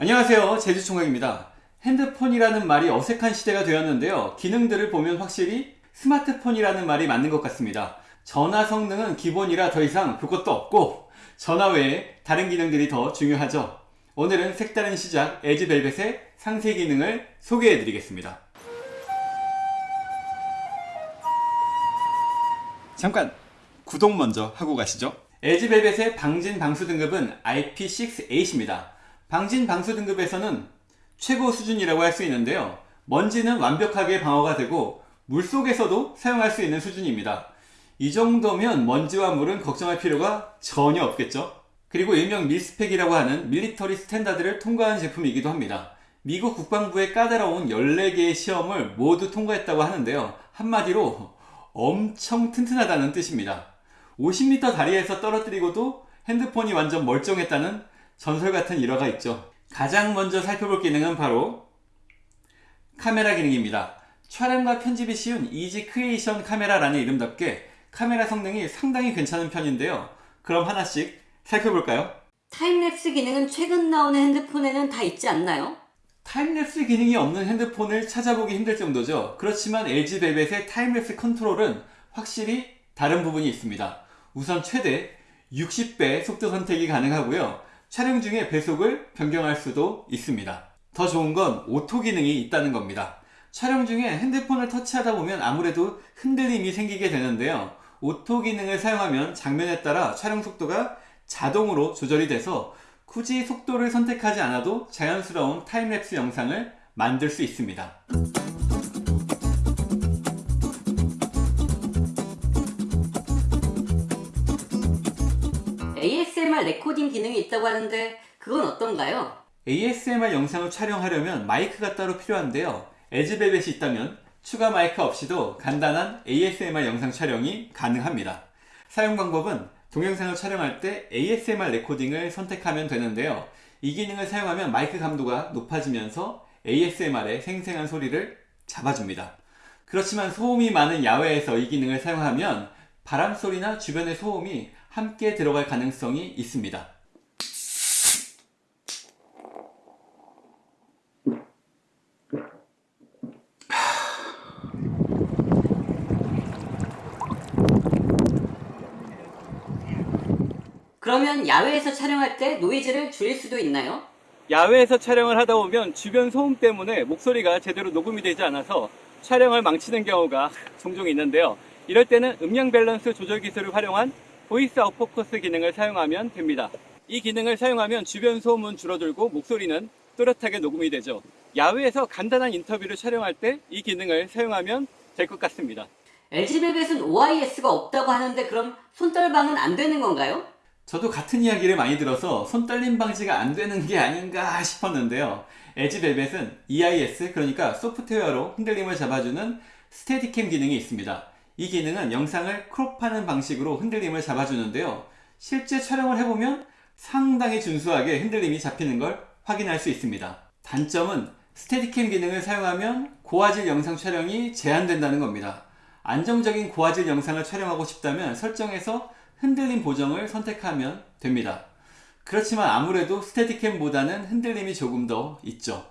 안녕하세요. 제주총각입니다. 핸드폰이라는 말이 어색한 시대가 되었는데요. 기능들을 보면 확실히 스마트폰이라는 말이 맞는 것 같습니다. 전화 성능은 기본이라 더 이상 볼 것도 없고 전화 외에 다른 기능들이 더 중요하죠. 오늘은 색다른 시작 에즈벨벳의 상세 기능을 소개해 드리겠습니다. 잠깐 구독 먼저 하고 가시죠. 에즈벨벳의 방진 방수 등급은 IP6-8입니다 방진 방수 등급에서는 최고 수준이라고 할 수 있는데요. 먼지는 완벽하게 방어가 되고 물속에서도 사용할 수 있는 수준입니다. 이 정도면 먼지와 물은 걱정할 필요가 전혀 없겠죠. 그리고 일명 mil spec이라고 하는 military standard를 통과한 제품이기도 합니다. 미국 국방부의 까다로운 14개의 시험을 모두 통과했다고 하는데요. 한마디로 엄청 튼튼하다는 뜻입니다. 50m 다리에서 떨어뜨리고도 핸드폰이 완전 멀쩡했다는 전설 같은 일화가 있죠. 가장 먼저 살펴볼 기능은 바로 카메라 기능입니다. 촬영과 편집이 쉬운 Easy Creation 카메라라는 이름답게 카메라 성능이 상당히 괜찮은 편인데요. 그럼 하나씩 살펴볼까요? time lapse 기능은 최근 나오는 핸드폰에는 다 있지 않나요? time lapse 기능이 없는 핸드폰을 찾아보기 힘들 정도죠. 그렇지만 LG벨벳의 time lapse control은 확실히 다른 부분이 있습니다. 우선 최대 60배 속도 선택이 가능하고요 촬영 중에 배속을 변경할 수도 있습니다. 더 좋은 건 auto 기능이 있다는 겁니다. 촬영 중에 핸드폰을 터치하다 보면 아무래도 흔들림이 생기게 되는데요. auto 기능을 사용하면 장면에 따라 촬영 속도가 자동으로 조절이 돼서 굳이 속도를 선택하지 않아도 자연스러운 time lapse 영상을 만들 수 있습니다 ASMR recording 기능이 있다고 하는데 그건 어떤가요? ASMR 영상을 촬영하려면 마이크가 따로 필요한데요. LG벨벳이 있다면 추가 마이크 없이도 간단한 ASMR 영상 촬영이 가능합니다. 사용 방법은 동영상을 촬영할 때 ASMR 레코딩을 선택하면 되는데요. 이 기능을 사용하면 마이크 감도가 높아지면서 ASMR의 생생한 소리를 잡아줍니다. 그렇지만 소음이 많은 야외에서 이 기능을 사용하면 바람소리나 주변의 소음이 함께 들어갈 가능성이 있습니다 그러면 야외에서 촬영할 때 노이즈를 줄일 수도 있나요? 야외에서 촬영을 하다 보면 주변 소음 때문에 목소리가 제대로 녹음이 되지 않아서 촬영을 망치는 경우가 종종 있는데요 이럴 때는 음량 밸런스 조절 기술을 활용한 voice out focus 기능을 사용하면 됩니다. 이 기능을 사용하면 주변 소음은 줄어들고 목소리는 또렷하게 녹음이 되죠. 야외에서 간단한 인터뷰를 촬영할 때 이 기능을 사용하면 될 것 같습니다. LG벨벳은 OIS가 없다고 하는데 그럼 손떨방은 안 되는 건가요? 저도 같은 이야기를 많이 들어서 손떨림 방지가 안 되는 게 아닌가 싶었는데요. 에즈벨벳은 EIS 그러니까 소프트웨어로 흔들림을 잡아주는 스테디캠 기능이 있습니다 이 기능은 영상을 크롭하는 방식으로 흔들림을 잡아주는데요. 실제 촬영을 해보면 상당히 준수하게 흔들림이 잡히는 걸 확인할 수 있습니다. 단점은 스테디캠 기능을 사용하면 고화질 영상 촬영이 제한된다는 겁니다. 안정적인 고화질 영상을 촬영하고 싶다면 설정에서 흔들림 보정을 선택하면 됩니다. 그렇지만 아무래도 스테디캠보다는 흔들림이 조금 더 있죠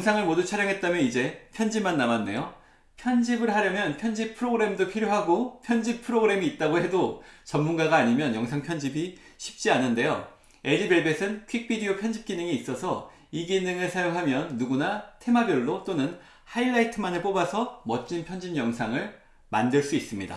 영상을 모두 촬영했다면 이제 편집만 남았네요. 편집을 하려면 편집 프로그램도 필요하고 편집 프로그램이 있다고 해도 전문가가 아니면 영상 편집이 쉽지 않은데요. 에즈벨벳은 퀵비디오 편집 기능이 있어서 이 기능을 사용하면 누구나 테마별로 또는 하이라이트만을 뽑아서 멋진 편집 영상을 만들 수 있습니다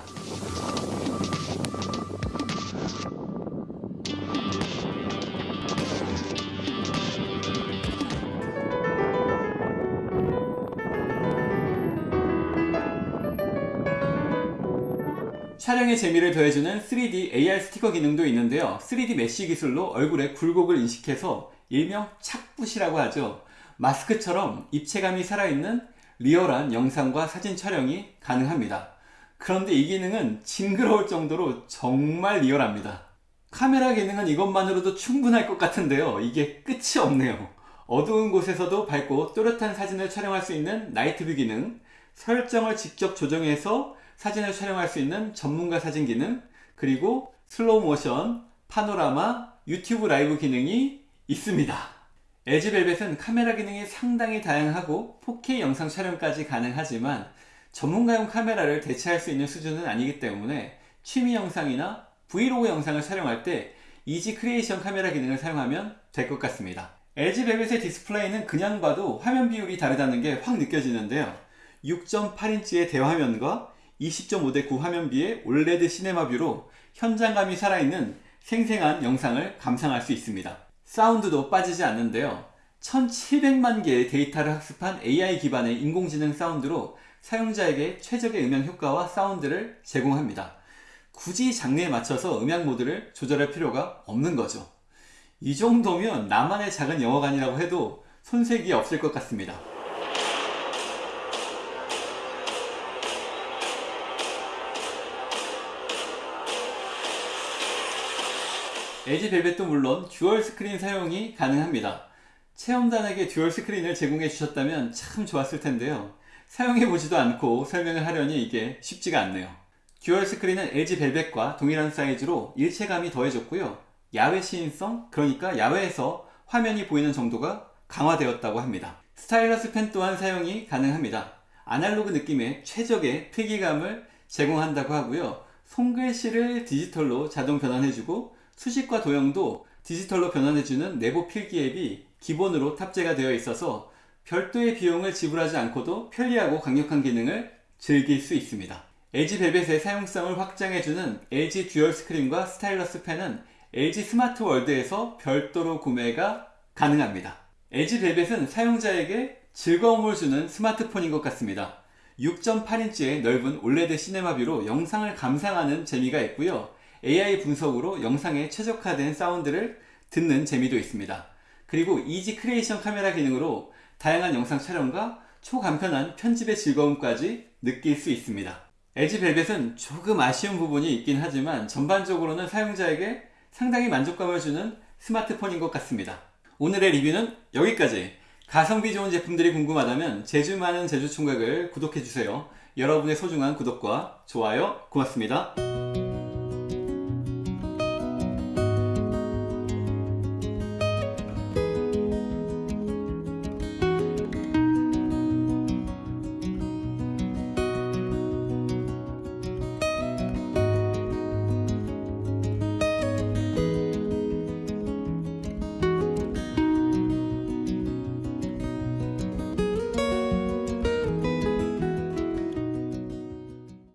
촬영의 재미를 더해주는 3D AR 스티커 기능도 있는데요. 3D mesh 기술로 얼굴의 굴곡을 인식해서 일명 착붙이라고 하죠. 마스크처럼 입체감이 살아있는 리얼한 영상과 사진 촬영이 가능합니다. 그런데 이 기능은 징그러울 정도로 정말 리얼합니다. 카메라 기능은 이것만으로도 충분할 것 같은데요. 이게 끝이 없네요. 어두운 곳에서도 밝고 또렷한 사진을 촬영할 수 있는 night view 기능 설정을 직접 조정해서 사진을 촬영할 수 있는 전문가 사진 기능, 그리고 슬로우 모션, 파노라마, 유튜브 라이브 기능이 있습니다. LG 벨벳은 카메라 기능이 상당히 다양하고 4K 영상 촬영까지 가능하지만 전문가용 카메라를 대체할 수 있는 수준은 아니기 때문에 취미 영상이나 브이로그 영상을 촬영할 때 Easy Creation 카메라 기능을 사용하면 될 것 같습니다. LG 벨벳의 디스플레이는 그냥 봐도 화면 비율이 다르다는 게 확 느껴지는데요. 6.8인치의 대화면과 20.5대 9 화면비의 OLED cinema view로 현장감이 살아있는 생생한 영상을 감상할 수 있습니다. 사운드도 빠지지 않는데요. 1700만 개의 데이터를 학습한 AI 기반의 인공지능 사운드로 사용자에게 최적의 음향 효과와 사운드를 제공합니다. 굳이 장르에 맞춰서 음향 모드를 조절할 필요가 없는 거죠. 이 정도면 나만의 작은 영화관이라고 해도 손색이 없을 것 같습니다. LG 벨벳도 물론 dual screen 사용이 가능합니다. 체험단에게 dual screen을 제공해 주셨다면 참 좋았을 텐데요. 사용해 보지도 않고 설명을 하려니 이게 쉽지가 않네요. dual screen은 LG 벨벳과 동일한 사이즈로 일체감이 더해졌고요. 야외 시인성, 그러니까 야외에서 화면이 보이는 정도가 강화되었다고 합니다. stylus pen 또한 사용이 가능합니다. 아날로그 느낌의 최적의 필기감을 제공한다고 하고요. 손글씨를 디지털로 자동 변환해주고 수식과 도형도 디지털로 변환해주는 내부 필기 앱이 기본으로 탑재가 되어 있어서 별도의 비용을 지불하지 않고도 편리하고 강력한 기능을 즐길 수 있습니다. LG 벨벳의 사용성을 확장해주는 LG 듀얼 스크린과 스타일러스 펜은 LG 스마트 월드에서 별도로 구매가 가능합니다. LG 벨벳은 사용자에게 즐거움을 주는 스마트폰인 것 같습니다. 6.8인치의 넓은 OLED cinema view로 영상을 감상하는 재미가 있고요. AI 분석으로 영상에 최적화된 사운드를 듣는 재미도 있습니다. 그리고 Easy Creation 카메라 기능으로 다양한 영상 촬영과 초간편한 편집의 즐거움까지 느낄 수 있습니다. LG 벨벳은 조금 아쉬운 부분이 있긴 하지만 전반적으로는 사용자에게 상당히 만족감을 주는 스마트폰인 것 같습니다. 오늘의 리뷰는 여기까지. 가성비 좋은 제품들이 궁금하다면 제주 많은 제주 총각을 구독해주세요. 여러분의 소중한 구독과 좋아요 고맙습니다.